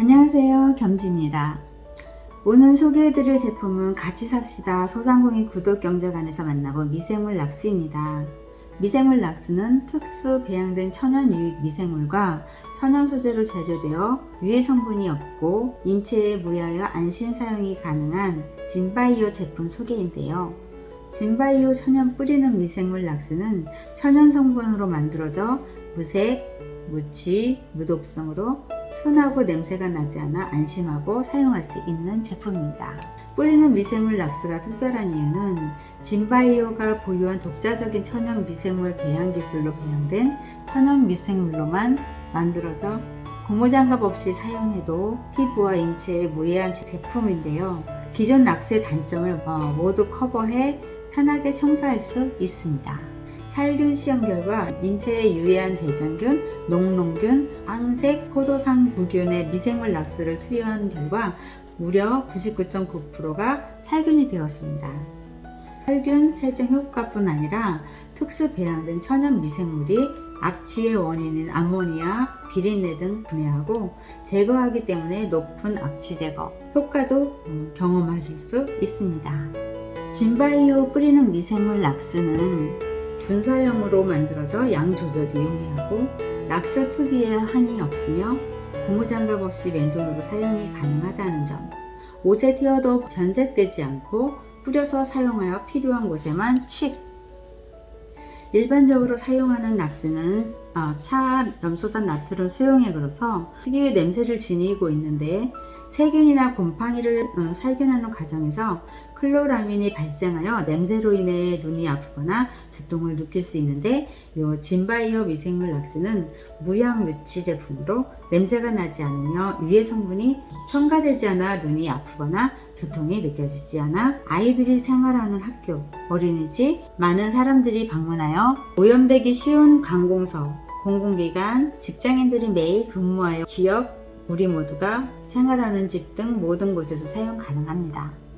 안녕하세요. 겸지입니다. 오늘 소개해드릴 제품은 같이 삽시다. 소상공인 구독경제관에서 만나본 미생물 락스입니다. 미생물 락스는 특수 배양된 천연 유익 미생물과 천연 소재로 제조되어 유해 성분이 없고 인체에 무해하여 안심 사용이 가능한 진바이오 제품 소개인데요. 진바이오 천연 뿌리는 미생물 락스는 천연 성분으로 만들어져 무색, 무치, 무독성으로 순하고 냄새가 나지 않아 안심하고 사용할 수 있는 제품입니다. 뿌리는 미생물 락스가 특별한 이유는 진바이오가 보유한 독자적인 천연 미생물 배양 기술로 배양된 천연 미생물로만 만들어져 고무장갑 없이 사용해도 피부와 인체에 무해한 제품인데요. 기존 락스의 단점을 어, 모두 커버해 편하게 청소할 수 있습니다. 살균 시험 결과 인체에 유해한 대장균, 농농균, 황색, 포도상 부균의 미생물 락스를 투여한 결과 무려 99.9%가 살균이 되었습니다. 살균, 세정 효과뿐 아니라 특수 배양된 천연 미생물이 악취의 원인인 암모니아, 비린내 등 분해하고 제거하기 때문에 높은 악취 제거 효과도 음, 경험하실 수 있습니다. 진바이오 뿌리는 미생물 락스는 분사형으로 만들어져 양 조절이 용이하고 락스 특유의 한이 없으며 고무장갑 없이 맨손으로 사용이 가능하다는 점. 옷에 튀어도 변색되지 않고 뿌려서 사용하여 필요한 곳에만 칙. 일반적으로 사용하는 락스는 차 어, 염소산 나트륨 수용액으로서 특유의 냄새를 지니고 있는데 세균이나 곰팡이를 어, 살균하는 과정에서 클로라민이 발생하여 냄새로 인해 눈이 아프거나 두통을 느낄 수 있는데 이 진바이오 미생물 락스는 무향 무치 제품으로 냄새가 나지 않으며 유해 성분이 첨가되지 않아 눈이 아프거나 두통이 느껴지지 않아 아이들이 생활하는 학교, 어린이집, 많은 사람들이 방문하여 오염되기 쉬운 관공서, 공공기관, 직장인들이 매일 근무하여 기업, 우리 모두가 생활하는 집 등 모든 곳에서 사용 가능합니다.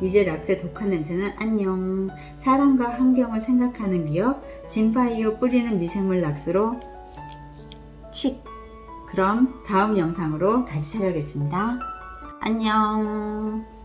이제 락스의 독한 냄새는 안녕. 사람과 환경을 생각하는 기업 진바이오 뿌리는 미생물 락스로 칙. 그럼 다음 영상으로 다시 찾아오겠습니다. 안녕